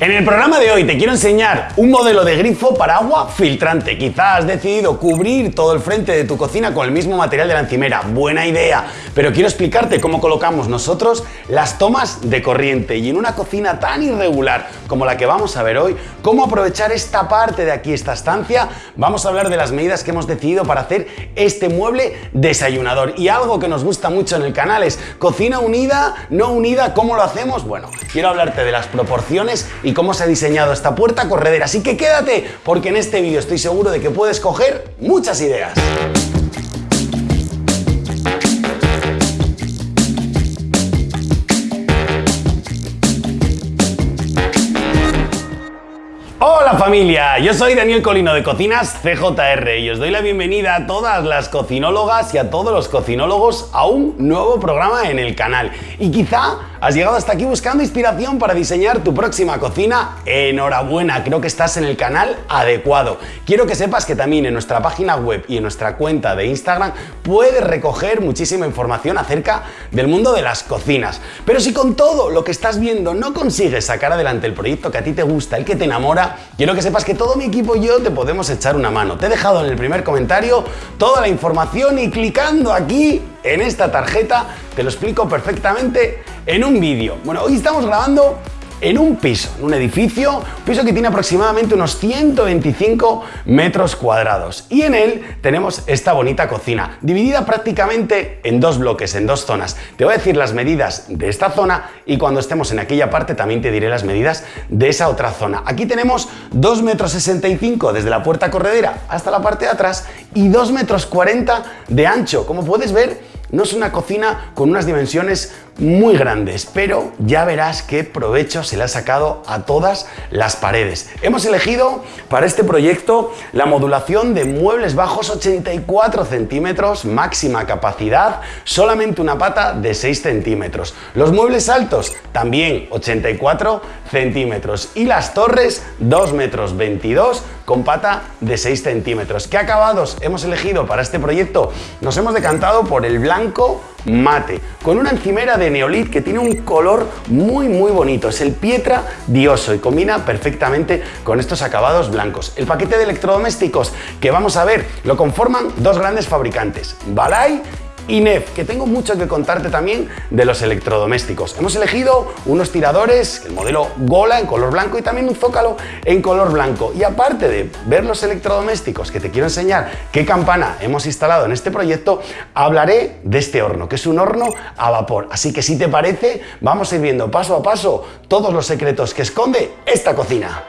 En el programa de hoy te quiero enseñar un modelo de grifo para agua filtrante. Quizás has decidido cubrir todo el frente de tu cocina con el mismo material de la encimera. Buena idea. Pero quiero explicarte cómo colocamos nosotros las tomas de corriente y en una cocina tan irregular como la que vamos a ver hoy, cómo aprovechar esta parte de aquí, esta estancia. Vamos a hablar de las medidas que hemos decidido para hacer este mueble desayunador. Y algo que nos gusta mucho en el canal es cocina unida, no unida, ¿cómo lo hacemos? Bueno, quiero hablarte de las proporciones y cómo se ha diseñado esta puerta corredera. Así que quédate porque en este vídeo estoy seguro de que puedes coger muchas ideas. Familia, yo soy Daniel Colino de Cocinas CJR y os doy la bienvenida a todas las cocinólogas y a todos los cocinólogos a un nuevo programa en el canal. Y quizá Has llegado hasta aquí buscando inspiración para diseñar tu próxima cocina. Enhorabuena, creo que estás en el canal adecuado. Quiero que sepas que también en nuestra página web y en nuestra cuenta de Instagram puedes recoger muchísima información acerca del mundo de las cocinas. Pero si con todo lo que estás viendo no consigues sacar adelante el proyecto que a ti te gusta, el que te enamora, quiero que sepas que todo mi equipo y yo te podemos echar una mano. Te he dejado en el primer comentario toda la información y clicando aquí en esta tarjeta te lo explico perfectamente en un vídeo. Bueno, hoy estamos grabando en un piso, en un edificio, un piso que tiene aproximadamente unos 125 metros cuadrados. Y en él tenemos esta bonita cocina, dividida prácticamente en dos bloques, en dos zonas. Te voy a decir las medidas de esta zona y cuando estemos en aquella parte también te diré las medidas de esa otra zona. Aquí tenemos 2 metros 65 desde la puerta corredera hasta la parte de atrás y 2 metros 40 de ancho. Como puedes ver, no es una cocina con unas dimensiones muy grandes, pero ya verás qué provecho se le ha sacado a todas las paredes. Hemos elegido para este proyecto la modulación de muebles bajos 84 centímetros, máxima capacidad, solamente una pata de 6 centímetros. Los muebles altos también 84 centímetros y las torres 2 metros 22 con pata de 6 centímetros. ¿Qué acabados hemos elegido para este proyecto? Nos hemos decantado por el blanco mate, con una encimera de neolit que tiene un color muy muy bonito. Es el Pietra Dioso y combina perfectamente con estos acabados blancos. El paquete de electrodomésticos que vamos a ver lo conforman dos grandes fabricantes, Balay y NEF, que tengo mucho que contarte también de los electrodomésticos. Hemos elegido unos tiradores, el modelo Gola en color blanco y también un Zócalo en color blanco. Y aparte de ver los electrodomésticos que te quiero enseñar qué campana hemos instalado en este proyecto, hablaré de este horno, que es un horno a vapor. Así que si te parece, vamos a ir viendo paso a paso todos los secretos que esconde esta cocina.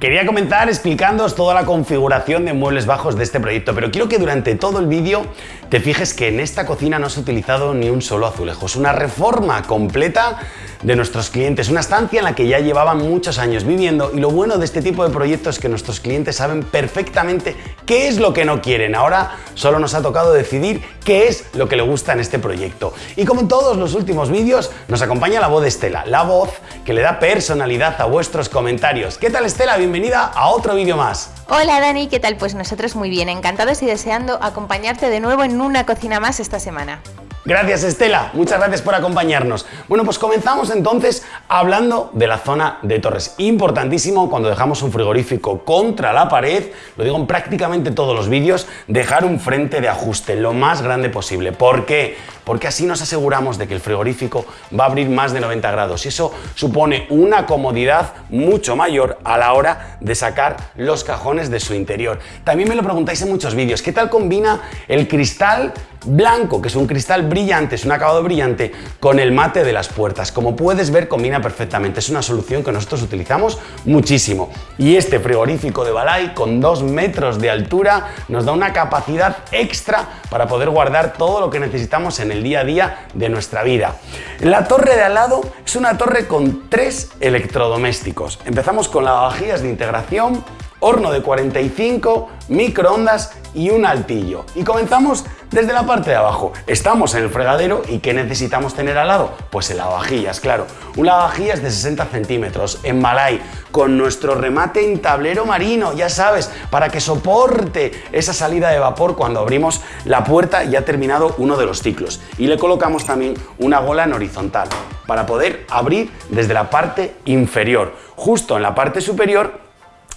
Quería comenzar explicándoos toda la configuración de muebles bajos de este proyecto, pero quiero que durante todo el vídeo te fijes que en esta cocina no se ha utilizado ni un solo azulejo. Es una reforma completa de nuestros clientes, una estancia en la que ya llevaban muchos años viviendo y lo bueno de este tipo de proyectos es que nuestros clientes saben perfectamente qué es lo que no quieren. Ahora solo nos ha tocado decidir qué es lo que le gusta en este proyecto. Y como en todos los últimos vídeos, nos acompaña la voz de Estela, la voz que le da personalidad a vuestros comentarios. ¿Qué tal Estela? Bienvenida a otro vídeo más. Hola Dani, ¿qué tal? Pues nosotros muy bien, encantados y deseando acompañarte de nuevo en una cocina más esta semana. Gracias Estela, muchas gracias por acompañarnos. Bueno, pues comenzamos entonces hablando de la zona de torres. Importantísimo cuando dejamos un frigorífico contra la pared, lo digo en prácticamente todos los vídeos, dejar un frente de ajuste lo más grande posible. ¿Por qué? Porque así nos aseguramos de que el frigorífico va a abrir más de 90 grados y eso supone una comodidad mucho mayor a la hora de sacar los cajones de su interior. También me lo preguntáis en muchos vídeos, ¿qué tal combina el cristal blanco, que es un cristal brillante, es un acabado brillante, con el mate de las puertas. Como puedes ver, combina perfectamente. Es una solución que nosotros utilizamos muchísimo. Y este frigorífico de Balay, con 2 metros de altura, nos da una capacidad extra para poder guardar todo lo que necesitamos en el día a día de nuestra vida. La torre de al lado es una torre con tres electrodomésticos. Empezamos con las vajillas de integración, horno de 45, microondas y un altillo. Y comenzamos desde la parte de abajo. Estamos en el fregadero y ¿qué necesitamos tener al lado? Pues el lavavajillas, claro. Un lavavajillas de 60 centímetros en Malay con nuestro remate en tablero marino, ya sabes, para que soporte esa salida de vapor cuando abrimos la puerta y ha terminado uno de los ciclos. Y le colocamos también una gola en horizontal para poder abrir desde la parte inferior. Justo en la parte superior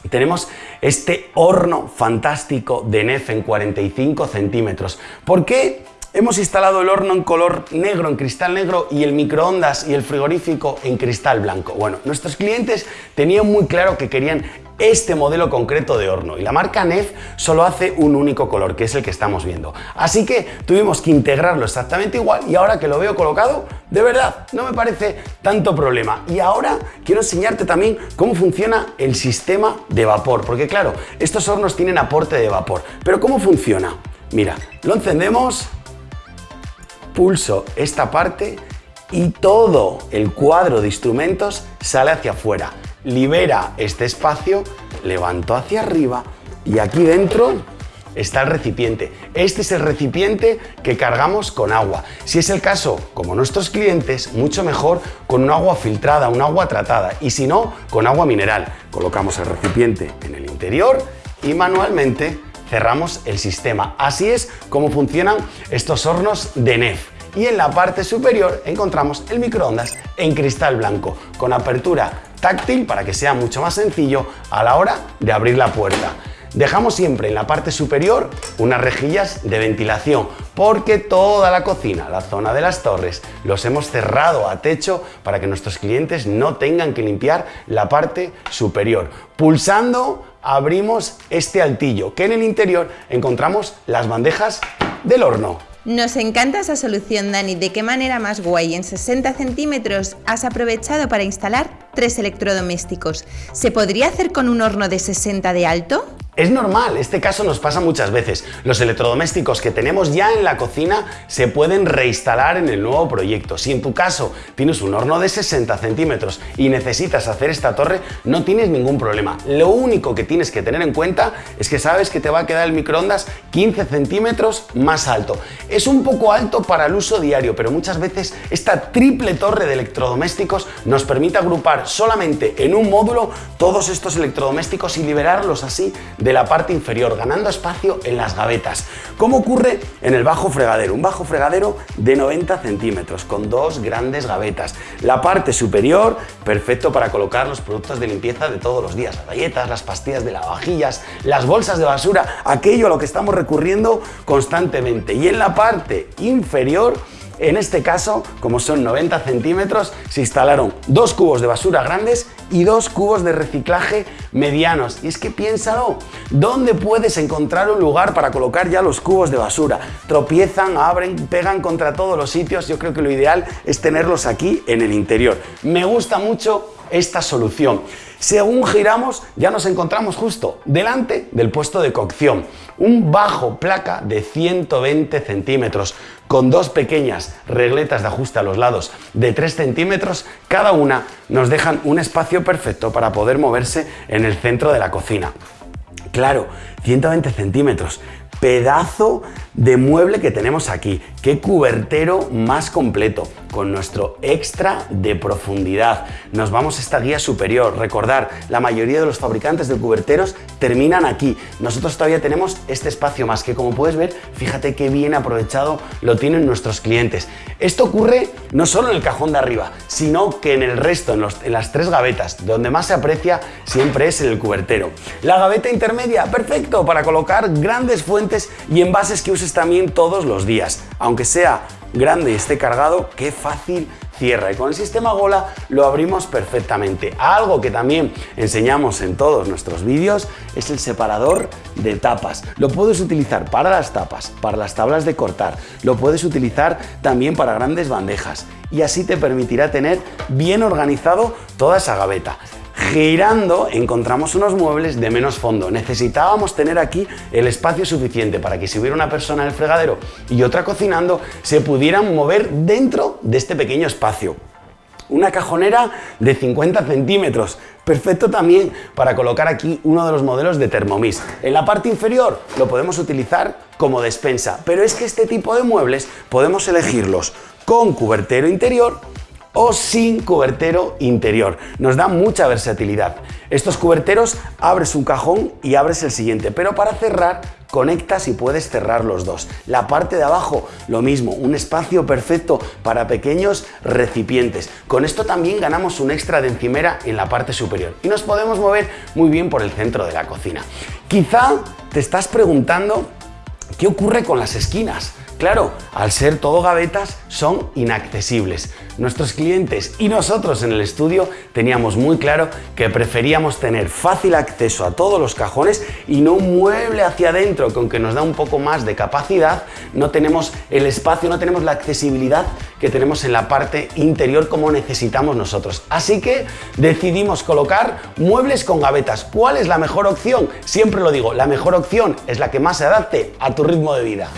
tenemos este horno fantástico de NEF en 45 centímetros. ¿Por qué hemos instalado el horno en color negro, en cristal negro, y el microondas y el frigorífico en cristal blanco? Bueno, nuestros clientes tenían muy claro que querían este modelo concreto de horno y la marca NEF solo hace un único color que es el que estamos viendo. Así que tuvimos que integrarlo exactamente igual y ahora que lo veo colocado de verdad no me parece tanto problema. Y ahora quiero enseñarte también cómo funciona el sistema de vapor porque claro estos hornos tienen aporte de vapor. Pero cómo funciona mira lo encendemos pulso esta parte y todo el cuadro de instrumentos sale hacia afuera libera este espacio, levanto hacia arriba y aquí dentro está el recipiente. Este es el recipiente que cargamos con agua. Si es el caso, como nuestros clientes, mucho mejor con un agua filtrada, un agua tratada y si no, con agua mineral. Colocamos el recipiente en el interior y manualmente cerramos el sistema. Así es como funcionan estos hornos de NEF y en la parte superior encontramos el microondas en cristal blanco con apertura táctil para que sea mucho más sencillo a la hora de abrir la puerta. Dejamos siempre en la parte superior unas rejillas de ventilación porque toda la cocina, la zona de las torres, los hemos cerrado a techo para que nuestros clientes no tengan que limpiar la parte superior. Pulsando abrimos este altillo que en el interior encontramos las bandejas del horno. Nos encanta esa solución, Dani. ¿De qué manera más guay? En 60 centímetros has aprovechado para instalar tres electrodomésticos. ¿Se podría hacer con un horno de 60 de alto? Es normal, este caso nos pasa muchas veces. Los electrodomésticos que tenemos ya en la cocina se pueden reinstalar en el nuevo proyecto. Si en tu caso tienes un horno de 60 centímetros y necesitas hacer esta torre, no tienes ningún problema. Lo único que tienes que tener en cuenta es que sabes que te va a quedar el microondas 15 centímetros más alto. Es un poco alto para el uso diario, pero muchas veces esta triple torre de electrodomésticos nos permite agrupar solamente en un módulo todos estos electrodomésticos y liberarlos así de la parte inferior, ganando espacio en las gavetas. ¿Cómo ocurre en el bajo fregadero? Un bajo fregadero de 90 centímetros, con dos grandes gavetas. La parte superior, perfecto para colocar los productos de limpieza de todos los días, las galletas, las pastillas de lavavajillas, las bolsas de basura, aquello a lo que estamos recurriendo constantemente. Y en la parte inferior, en este caso, como son 90 centímetros, se instalaron dos cubos de basura grandes y dos cubos de reciclaje medianos. Y es que piénsalo, ¿dónde puedes encontrar un lugar para colocar ya los cubos de basura? Tropiezan, abren, pegan contra todos los sitios. Yo creo que lo ideal es tenerlos aquí en el interior. Me gusta mucho esta solución. Según giramos, ya nos encontramos justo delante del puesto de cocción. Un bajo placa de 120 centímetros con dos pequeñas regletas de ajuste a los lados de 3 centímetros, cada una nos dejan un espacio perfecto para poder moverse en el centro de la cocina. Claro, 120 centímetros, pedazo de mueble que tenemos aquí. Qué cubertero más completo, con nuestro extra de profundidad. Nos vamos a esta guía superior. Recordar, la mayoría de los fabricantes de cuberteros terminan aquí. Nosotros todavía tenemos este espacio más que como puedes ver, fíjate qué bien aprovechado lo tienen nuestros clientes. Esto ocurre no solo en el cajón de arriba, sino que en el resto, en, las tres gavetas, donde más se aprecia siempre es en el cubertero. La gaveta intermedia, perfecto para colocar grandes fuentes y envases que uses también todos los días. Aunque sea grande y esté cargado, qué fácil cierra y con el sistema Gola lo abrimos perfectamente. Algo que también enseñamos en todos nuestros vídeos es el separador de tapas. Lo puedes utilizar para las tapas, para las tablas de cortar, lo puedes utilizar también para grandes bandejas y así te permitirá tener bien organizado toda esa gaveta. Girando encontramos unos muebles de menos fondo. Necesitábamos tener aquí el espacio suficiente para que si hubiera una persona en el fregadero y otra cocinando, se pudieran mover dentro de este pequeño espacio. una cajonera de 50 centímetros. Perfecto también para colocar aquí uno de los modelos de Thermomix. En la parte inferior lo podemos utilizar como despensa, pero es que este tipo de muebles podemos elegirlos con cubertero interior o sin cubertero interior. Nos da mucha versatilidad. Estos cuberteros abres un cajón y abres el siguiente, pero para cerrar conectas y puedes cerrar los dos. La parte de abajo, lo mismo, un espacio perfecto para pequeños recipientes. Con esto también ganamos un extra de encimera en la parte superior y nos podemos mover muy bien por el centro de la cocina. Quizá te estás preguntando qué ocurre con las esquinas. Claro, al ser todo gavetas son inaccesibles. Nuestros clientes y nosotros en el estudio teníamos muy claro que preferíamos tener fácil acceso a todos los cajones y no un mueble hacia adentro que nos da un poco más de capacidad, no tenemos el espacio, no tenemos la accesibilidad que tenemos en la parte interior como necesitamos nosotros. Así que decidimos colocar muebles con gavetas. ¿Cuál es la mejor opción? Siempre lo digo, la mejor opción es la que más se adapte a tu ritmo de vida.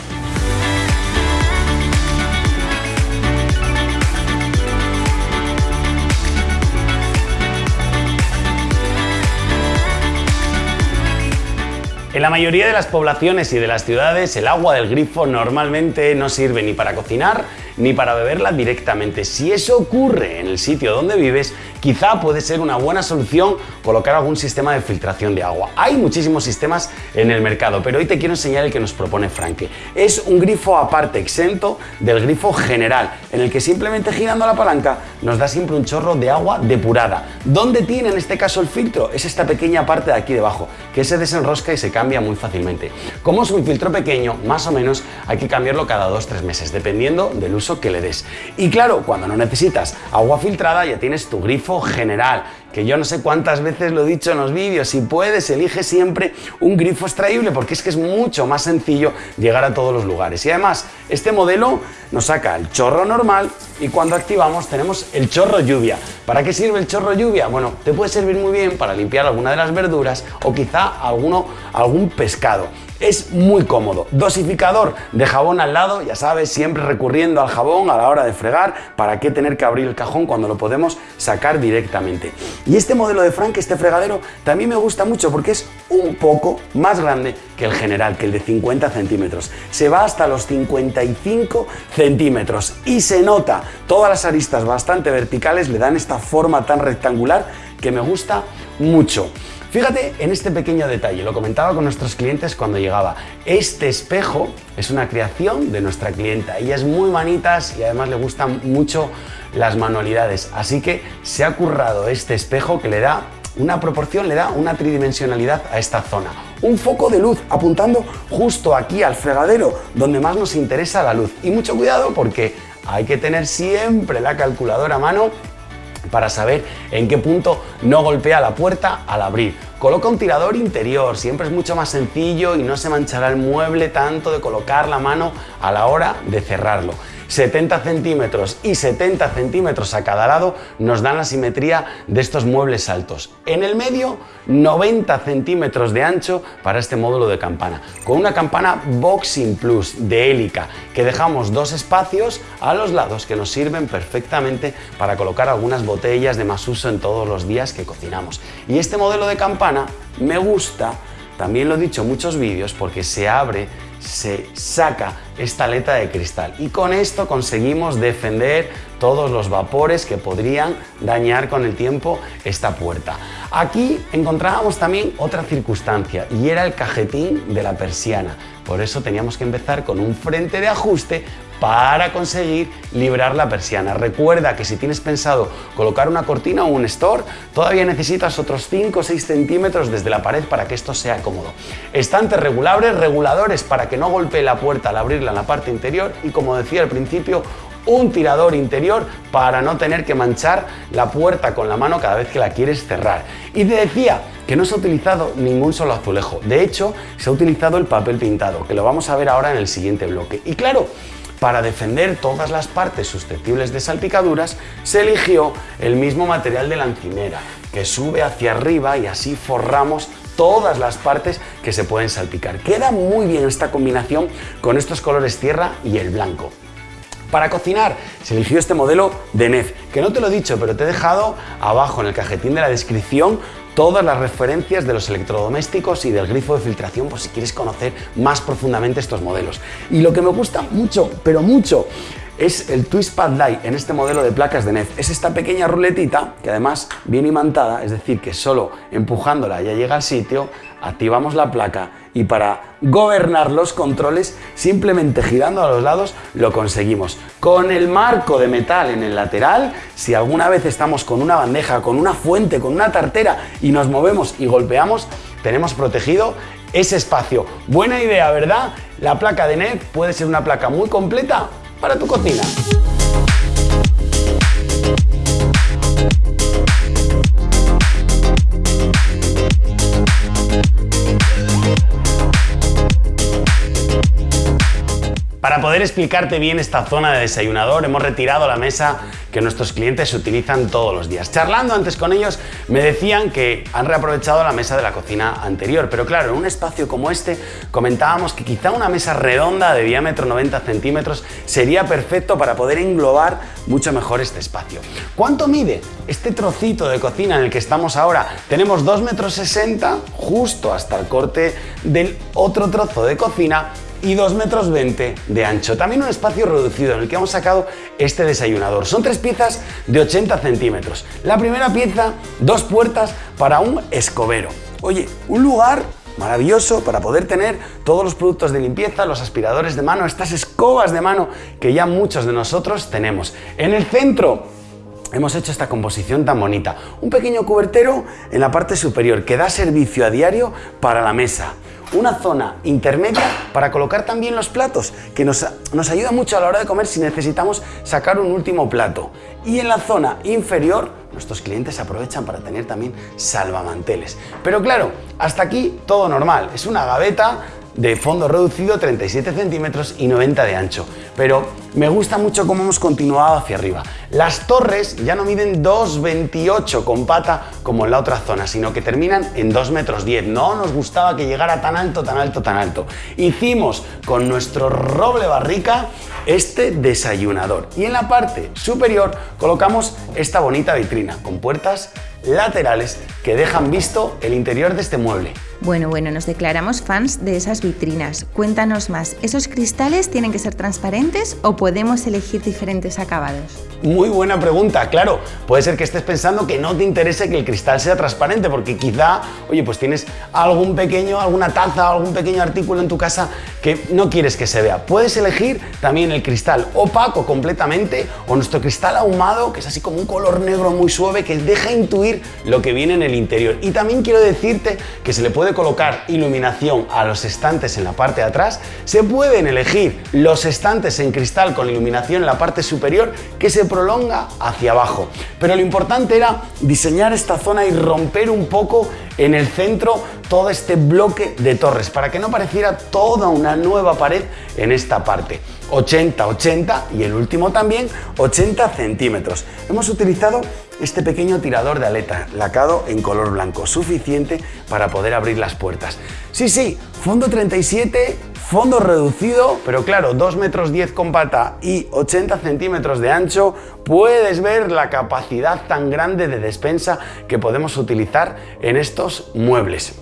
En la mayoría de las poblaciones y de las ciudades el agua del grifo normalmente no sirve ni para cocinar ni para beberla directamente. Si eso ocurre en el sitio donde vives, quizá puede ser una buena solución colocar algún sistema de filtración de agua. Hay muchísimos sistemas en el mercado, pero hoy te quiero enseñar el que nos propone Franke. Es un grifo aparte, exento del grifo general, en el que simplemente girando la palanca nos da siempre un chorro de agua depurada. ¿Dónde tiene en este caso el filtro? Es esta pequeña parte de aquí debajo, que se desenrosca y se cambia muy fácilmente. Como es un filtro pequeño, más o menos hay que cambiarlo cada 2-3 meses, dependiendo del uso que le des. Y claro, cuando no necesitas agua filtrada ya tienes tu grifo general, que yo no sé cuántas veces lo he dicho en los vídeos, si puedes, elige siempre un grifo extraíble porque es que es mucho más sencillo llegar a todos los lugares. Y además, este modelo nos saca el chorro normal y cuando activamos tenemos el chorro lluvia. ¿Para qué sirve el chorro lluvia? Bueno, te puede servir muy bien para limpiar alguna de las verduras o quizá alguno, algún pescado es muy cómodo. Dosificador de jabón al lado, ya sabes, siempre recurriendo al jabón a la hora de fregar, ¿para qué tener que abrir el cajón cuando lo podemos sacar directamente? Y este modelo de Frank, este fregadero, también me gusta mucho porque es un poco más grande que el general, que el de 50 centímetros. Se va hasta los 55 centímetros y se nota todas las aristas bastante verticales, le dan esta forma tan rectangular que me gusta mucho. Fíjate en este pequeño detalle, lo comentaba con nuestros clientes cuando llegaba. Este espejo es una creación de nuestra clienta. Ella es muy manitas y además le gustan mucho las manualidades. Así que se ha currado este espejo que le da una proporción, le da una tridimensionalidad a esta zona. Un foco de luz apuntando justo aquí al fregadero, donde más nos interesa la luz. Y mucho cuidado porque hay que tener siempre la calculadora a mano para saber en qué punto no golpea la puerta al abrir. Coloca un tirador interior, siempre es mucho más sencillo y no se manchará el mueble tanto de colocar la mano a la hora de cerrarlo. 70 centímetros y 70 centímetros a cada lado nos dan la simetría de estos muebles altos. En el medio, 90 centímetros de ancho para este módulo de campana, con una campana Boxing Plus de hélica, que dejamos dos espacios a los lados que nos sirven perfectamente para colocar algunas botellas de más uso en todos los días que cocinamos. Y este modelo de campana me gusta, también lo he dicho en muchos vídeos, porque se abre se saca esta aleta de cristal y con esto conseguimos defender todos los vapores que podrían dañar con el tiempo esta puerta. Aquí encontrábamos también otra circunstancia y era el cajetín de la persiana. Por eso teníamos que empezar con un frente de ajuste para conseguir librar la persiana. Recuerda que si tienes pensado colocar una cortina o un store, todavía necesitas otros 5 o 6 centímetros desde la pared para que esto sea cómodo. Estantes regulables, reguladores para que no golpee la puerta al abrirla en la parte interior y como decía al principio, un tirador interior para no tener que manchar la puerta con la mano cada vez que la quieres cerrar. Y te decía que no se ha utilizado ningún solo azulejo, de hecho se ha utilizado el papel pintado, que lo vamos a ver ahora en el siguiente bloque. Y claro, para defender todas las partes susceptibles de salpicaduras, se eligió el mismo material de la encimera, que sube hacia arriba y así forramos todas las partes que se pueden salpicar. Queda muy bien esta combinación con estos colores tierra y el blanco. Para cocinar se eligió este modelo de NEF, que no te lo he dicho, pero te he dejado abajo en el cajetín de la descripción todas las referencias de los electrodomésticos y del grifo de filtración por si quieres conocer más profundamente estos modelos. Y lo que me gusta mucho, pero mucho, es el Twist Pad Light en este modelo de placas de NEF. Es esta pequeña ruletita que además viene imantada, es decir, que solo empujándola ya llega al sitio, activamos la placa y para gobernar los controles, simplemente girando a los lados, lo conseguimos. Con el marco de metal en el lateral, si alguna vez estamos con una bandeja, con una fuente, con una tartera y nos movemos y golpeamos, tenemos protegido ese espacio. Buena idea, ¿verdad? La placa de NEF puede ser una placa muy completa para tu cocina. Para poder explicarte bien esta zona de desayunador, hemos retirado la mesa que nuestros clientes utilizan todos los días. Charlando antes con ellos, me decían que han reaprovechado la mesa de la cocina anterior, pero claro, en un espacio como este comentábamos que quizá una mesa redonda de diámetro 90 centímetros sería perfecto para poder englobar mucho mejor este espacio. ¿Cuánto mide este trocito de cocina en el que estamos ahora? Tenemos 2 metros 60 justo hasta el corte del otro trozo de cocina y 2 metros 20 de ancho. También un espacio reducido en el que hemos sacado este desayunador. Son tres piezas de 80 centímetros. La primera pieza, dos puertas para un escobero. Oye, un lugar maravilloso para poder tener todos los productos de limpieza, los aspiradores de mano, estas escobas de mano que ya muchos de nosotros tenemos. En el centro hemos hecho esta composición tan bonita. Un pequeño cubertero en la parte superior que da servicio a diario para la mesa una zona intermedia para colocar también los platos, que nos, nos, ayuda mucho a la hora de comer si necesitamos sacar un último plato. Y en la zona inferior, nuestros clientes aprovechan para tener también salvamanteles. Pero claro, hasta aquí todo normal. Es una gaveta de fondo reducido 37 centímetros y 90 de ancho. Pero me gusta mucho cómo hemos continuado hacia arriba. Las torres ya no miden 2,28 con pata como en la otra zona, sino que terminan en 2 metros 10. No nos gustaba que llegara tan alto, tan alto, tan alto. Hicimos con nuestro roble barrica este desayunador. Y en la parte superior colocamos esta bonita vitrina con puertas laterales que dejan visto el interior de este mueble. Bueno, bueno, nos declaramos fans de esas vitrinas. Cuéntanos más, ¿esos cristales tienen que ser transparentes o podemos elegir diferentes acabados? Muy buena pregunta, claro. Puede ser que estés pensando que no te interese que el cristal sea transparente porque quizá, oye, pues tienes algún pequeño, alguna taza, algún pequeño artículo en tu casa que no quieres que se vea. Puedes elegir también el cristal opaco completamente o nuestro cristal ahumado, que es así como un color negro muy suave que deja intuir lo que viene en el interior. Y también quiero decirte que se le puede colocar iluminación a los estantes en la parte de atrás, se pueden elegir los estantes en cristal con iluminación en la parte superior que se prolonga hacia abajo. Pero lo importante era diseñar esta zona y romper un poco en el centro todo este bloque de torres para que no pareciera toda una nueva pared en esta parte. 80, 80 y el último también 80 centímetros. Hemos utilizado este pequeño tirador de aleta lacado en color blanco, suficiente para poder abrir las puertas. Sí, sí, fondo 37, fondo reducido, pero claro, 2 metros 10 con pata y 80 centímetros de ancho, puedes ver la capacidad tan grande de despensa que podemos utilizar en estos muebles.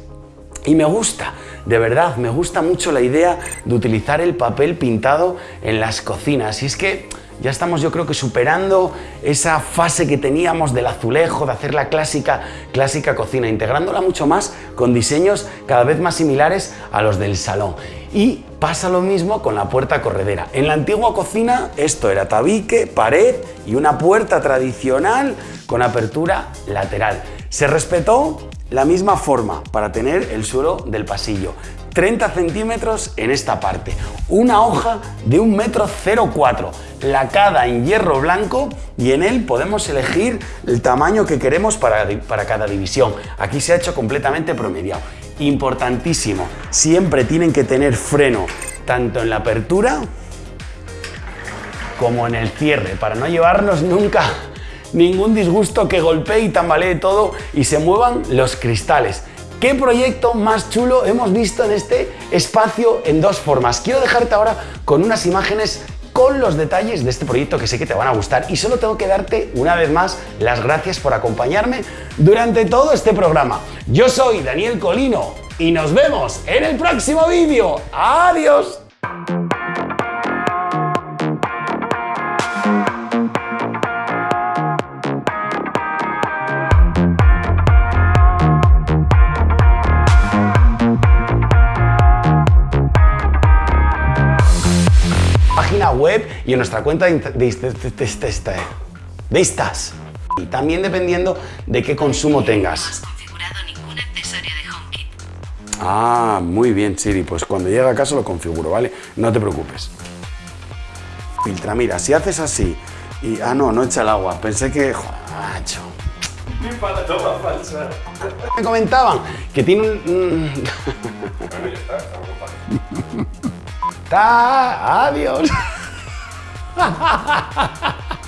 Y me gusta, de verdad, me gusta mucho la idea de utilizar el papel pintado en las cocinas. Y es que ya estamos yo creo que superando esa fase que teníamos del azulejo, de hacer la clásica, clásica cocina, integrándola mucho más con diseños cada vez más similares a los del salón. Y pasa lo mismo con la puerta corredera. En la antigua cocina esto era tabique, pared y una puerta tradicional con apertura lateral. Se respetó la misma forma para tener el suelo del pasillo. 30 centímetros en esta parte. Una hoja de un metro 04, lacada en hierro blanco y en él podemos elegir el tamaño que queremos para, para cada división. Aquí se ha hecho completamente promediado. Importantísimo, siempre tienen que tener freno tanto en la apertura como en el cierre para no llevarnos nunca ningún disgusto que golpee y tambalee todo y se muevan los cristales. ¿Qué proyecto más chulo hemos visto en este espacio en dos formas? Quiero dejarte ahora con unas imágenes con los detalles de este proyecto que sé que te van a gustar. Y solo tengo que darte una vez más las gracias por acompañarme durante todo este programa. Yo soy Daniel Colino y nos vemos en el próximo vídeo. ¡Adiós! Página web y en nuestra cuenta de, de, estas. Y también dependiendo de qué consumo tengas. Ah, muy bien, Siri. Pues cuando llegue a casa lo configuro, ¿vale? No te preocupes. Filtra, mira, si haces así y... Ah, no, no echa el agua. Pensé que... Macho. falsa. Me comentaban que tiene un... Adiós.